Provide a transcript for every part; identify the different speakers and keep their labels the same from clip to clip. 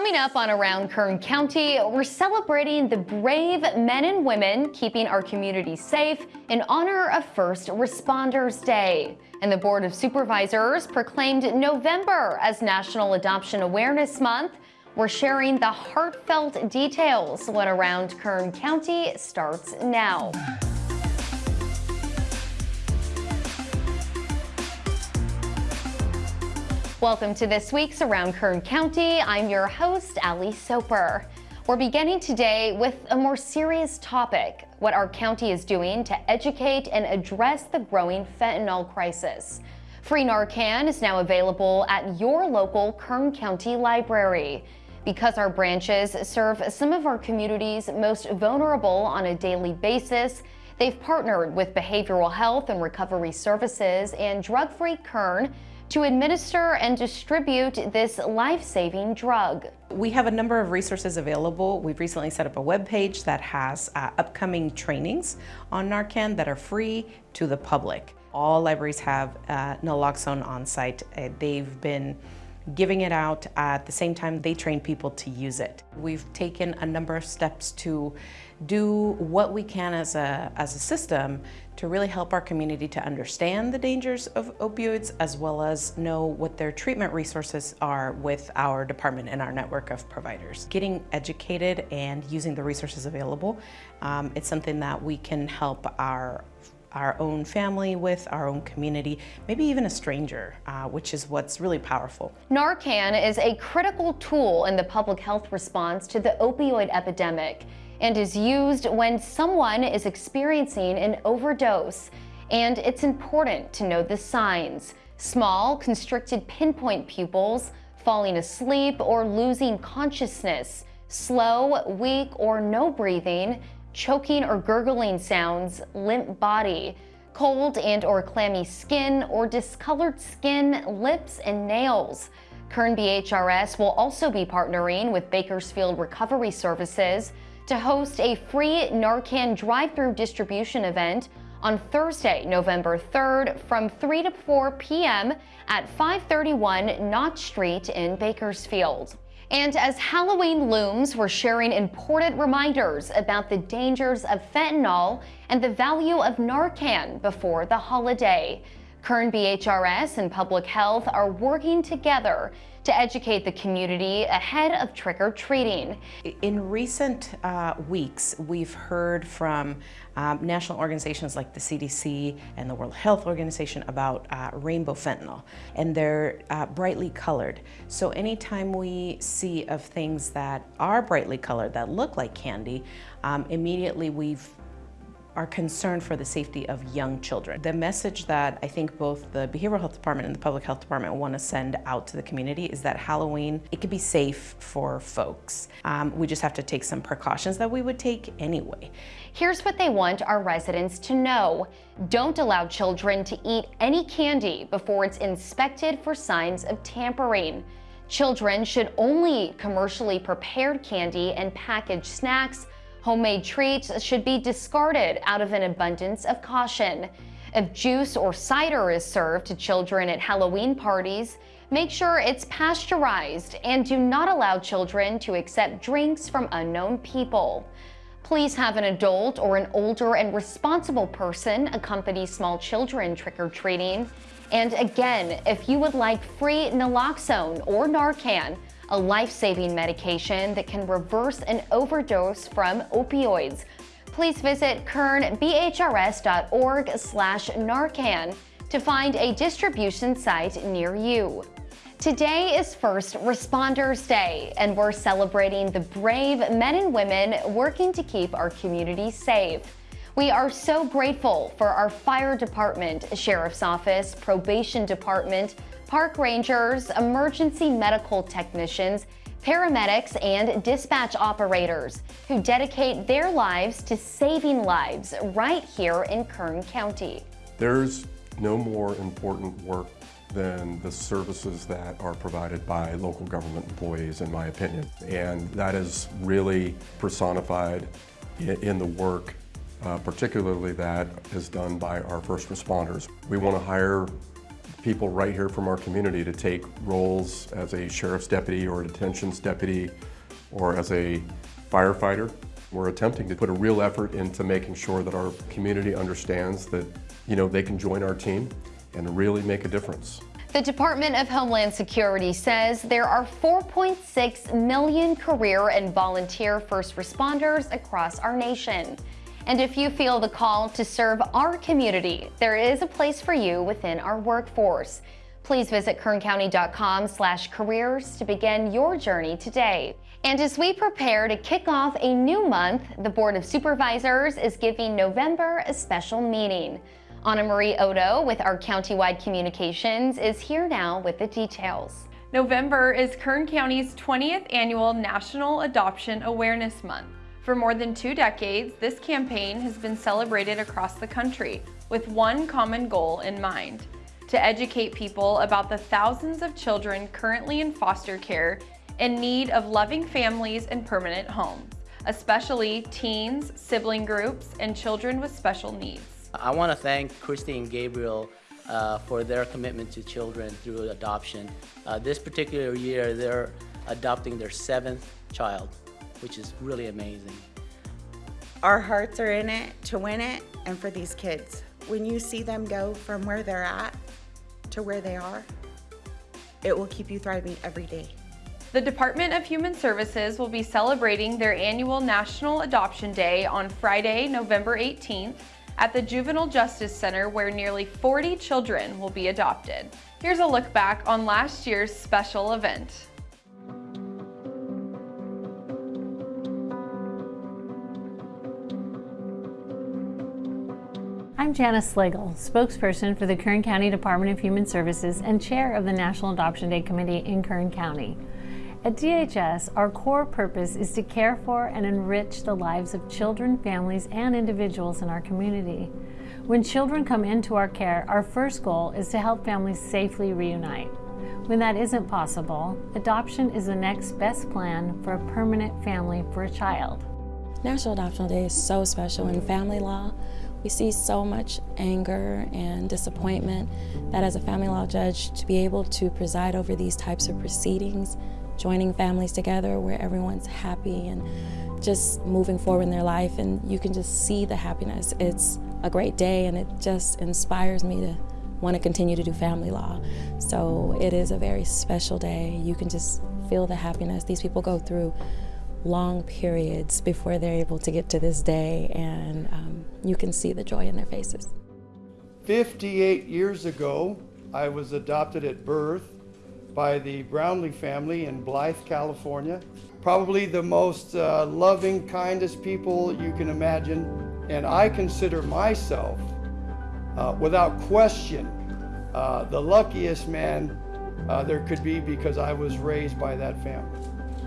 Speaker 1: Coming up on Around Kern County, we're celebrating the brave men and women keeping our community safe in honor of First Responders Day. And the Board of Supervisors proclaimed November as National Adoption Awareness Month. We're sharing the heartfelt details when Around Kern County starts now. Welcome to this week's Around Kern County. I'm your host, Ali Soper. We're beginning today with a more serious topic, what our county is doing to educate and address the growing fentanyl crisis. Free Narcan is now available at your local Kern County Library. Because our branches serve some of our community's most vulnerable on a daily basis, they've partnered with Behavioral Health and Recovery Services and Drug Free Kern to administer and distribute this life-saving drug.
Speaker 2: We have a number of resources available. We've recently set up a web page that has uh, upcoming trainings on Narcan that are free to the public. All libraries have uh, naloxone on site. Uh, they've been giving it out at the same time they train people to use it. We've taken a number of steps to do what we can as a, as a system to really help our community to understand the dangers of opioids as well as know what their treatment resources are with our department and our network of providers. Getting educated and using the resources available, um, it's something that we can help our our own family with, our own community, maybe even a stranger, uh, which is what's really powerful.
Speaker 1: Narcan is a critical tool in the public health response to the opioid epidemic and is used when someone is experiencing an overdose. And it's important to know the signs. Small, constricted pinpoint pupils, falling asleep or losing consciousness, slow, weak, or no breathing, choking or gurgling sounds, limp body, cold and or clammy skin or discolored skin, lips, and nails. Kern BHRS will also be partnering with Bakersfield Recovery Services to host a free Narcan drive-through distribution event on Thursday, November 3rd from 3 to 4 p.m. at 531 Knott Street in Bakersfield. And as Halloween looms, we're sharing important reminders about the dangers of fentanyl and the value of Narcan before the holiday. Kern BHRS and Public Health are working together to educate the community ahead of trick-or-treating.
Speaker 2: In recent uh, weeks, we've heard from um, national organizations like the CDC and the World Health Organization about uh, rainbow fentanyl, and they're uh, brightly colored. So anytime we see of things that are brightly colored, that look like candy, um, immediately we've are concerned for the safety of young children. The message that I think both the Behavioral Health Department and the Public Health Department want to send out to the community is that Halloween, it can be safe for folks. Um, we just have to take some precautions that we would take anyway.
Speaker 1: Here's what they want our residents to know. Don't allow children to eat any candy before it's inspected for signs of tampering. Children should only eat commercially prepared candy and packaged snacks Homemade treats should be discarded out of an abundance of caution. If juice or cider is served to children at Halloween parties, make sure it's pasteurized and do not allow children to accept drinks from unknown people. Please have an adult or an older and responsible person accompany small children trick-or-treating. And again, if you would like free naloxone or Narcan, a life-saving medication that can reverse an overdose from opioids. Please visit kernbhrs.org slash Narcan to find a distribution site near you. Today is First Responders Day, and we're celebrating the brave men and women working to keep our communities safe. We are so grateful for our fire department, sheriff's office, probation department, park rangers, emergency medical technicians, paramedics, and dispatch operators who dedicate their lives to saving lives right here in Kern County.
Speaker 3: There's no more important work than the services that are provided by local government employees, in my opinion. And that is really personified in the work, uh, particularly that is done by our first responders. We want to hire people right here from our community to take roles as a sheriff's deputy or a detentions deputy or as a firefighter. We're attempting to put a real effort into making sure that our community understands that, you know, they can join our team and really make a difference.
Speaker 1: The Department of Homeland Security says there are 4.6 million career and volunteer first responders across our nation. And if you feel the call to serve our community, there is a place for you within our workforce. Please visit kerncounty.com slash careers to begin your journey today. And as we prepare to kick off a new month, the Board of Supervisors is giving November a special meeting. Anna Marie Odo with our countywide communications is here now with the details.
Speaker 4: November is Kern County's 20th annual National Adoption Awareness Month. For more than two decades, this campaign has been celebrated across the country with one common goal in mind, to educate people about the thousands of children currently in foster care in need of loving families and permanent homes, especially teens, sibling groups, and children with special needs.
Speaker 5: I want to thank Christy and Gabriel uh, for their commitment to children through adoption. Uh, this particular year, they're adopting their seventh child, which is really amazing.
Speaker 6: Our hearts are in it to win it and for these kids. When you see them go from where they're at to where they are, it will keep you thriving every day.
Speaker 4: The Department of Human Services will be celebrating their annual National Adoption Day on Friday, November 18th at the Juvenile Justice Center where nearly 40 children will be adopted. Here's a look back on last year's special event.
Speaker 7: I'm Janice Slagle, spokesperson for the Kern County Department of Human Services and chair of the National Adoption Day Committee in Kern County. At DHS, our core purpose is to care for and enrich the lives of children, families, and individuals in our community. When children come into our care, our first goal is to help families safely reunite. When that isn't possible, adoption is the next best plan for a permanent family for a child.
Speaker 8: National Adoption Day is so special in family law. We see so much anger and disappointment that as a family law judge, to be able to preside over these types of proceedings joining families together where everyone's happy and just moving forward in their life and you can just see the happiness. It's a great day and it just inspires me to want to continue to do family law. So it is a very special day. You can just feel the happiness. These people go through long periods before they're able to get to this day and um, you can see the joy in their faces.
Speaker 9: 58 years ago, I was adopted at birth by the Brownlee family in Blythe, California. Probably the most uh, loving, kindest people you can imagine. And I consider myself, uh, without question, uh, the luckiest man uh, there could be because I was raised by that family.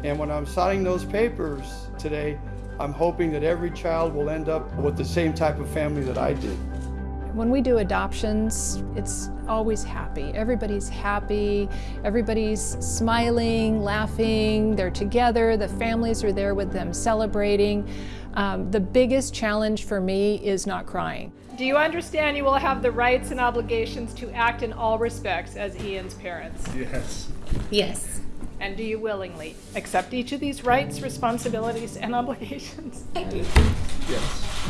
Speaker 9: And when I'm signing those papers today, I'm hoping that every child will end up with the same type of family that I did.
Speaker 10: When we do adoptions, it's always happy. Everybody's happy, everybody's smiling, laughing, they're together, the families are there with them celebrating. Um, the biggest challenge for me is not crying.
Speaker 11: Do you understand you will have the rights and obligations to act in all respects as Ian's parents?
Speaker 9: Yes.
Speaker 7: Yes.
Speaker 11: And do you willingly accept each of these rights, responsibilities, and obligations?
Speaker 9: Yes.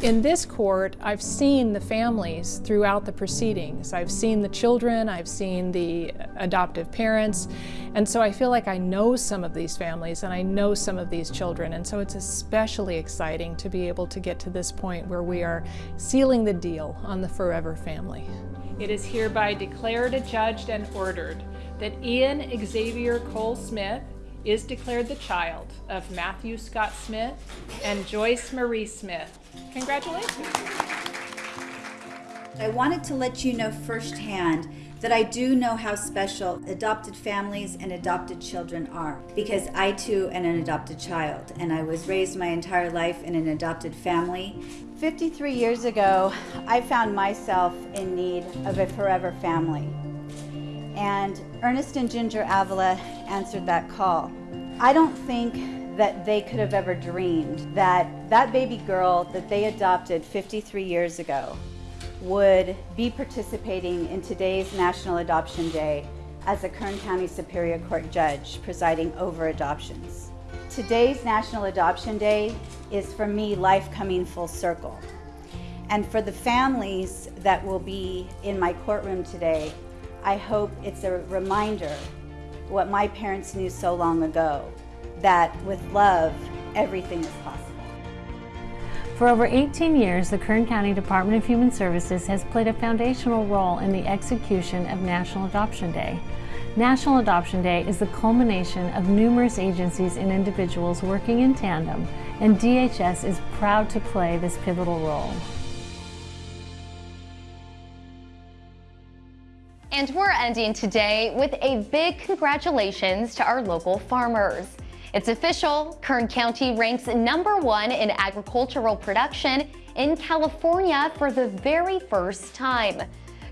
Speaker 10: In this court, I've seen the families throughout the proceedings. I've seen the children, I've seen the adoptive parents, and so I feel like I know some of these families and I know some of these children, and so it's especially exciting to be able to get to this point where we are sealing the deal on the forever family.
Speaker 11: It is hereby declared, adjudged, and ordered that Ian Xavier Cole Smith is declared the child of Matthew Scott Smith and Joyce Marie Smith. Congratulations.
Speaker 12: I wanted to let you know firsthand that I do know how special adopted families and adopted children are because I too am an adopted child and I was raised my entire life in an adopted family. 53 years ago, I found myself in need of a forever family and Ernest and Ginger Avila answered that call. I don't think that they could have ever dreamed that that baby girl that they adopted 53 years ago would be participating in today's National Adoption Day as a Kern County Superior Court judge presiding over adoptions. Today's National Adoption Day is for me life coming full circle. And for the families that will be in my courtroom today, I hope it's a reminder what my parents knew so long ago, that with love, everything is possible.
Speaker 7: For over 18 years, the Kern County Department of Human Services has played a foundational role in the execution of National Adoption Day. National Adoption Day is the culmination of numerous agencies and individuals working in tandem, and DHS is proud to play this pivotal role.
Speaker 1: And we're ending today with a big congratulations to our local farmers. It's official, Kern County ranks number one in agricultural production in California for the very first time.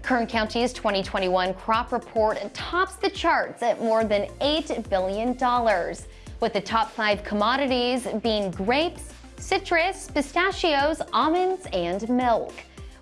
Speaker 1: Kern County's 2021 crop report tops the charts at more than $8 billion, with the top five commodities being grapes, citrus, pistachios, almonds, and milk.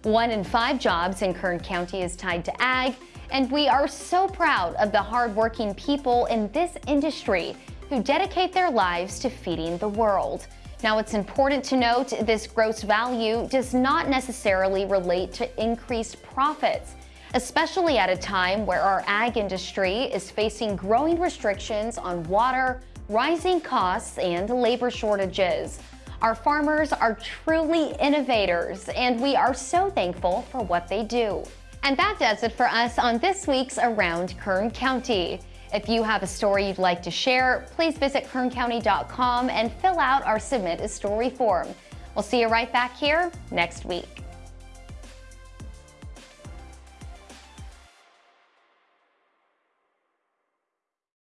Speaker 1: One in five jobs in Kern County is tied to ag, and we are so proud of the hardworking people in this industry who dedicate their lives to feeding the world. Now, it's important to note this gross value does not necessarily relate to increased profits, especially at a time where our ag industry is facing growing restrictions on water, rising costs, and labor shortages. Our farmers are truly innovators, and we are so thankful for what they do. And that does it for us on this week's Around Kern County. If you have a story you'd like to share, please visit kerncounty.com and fill out our Submit a Story form. We'll see you right back here next week.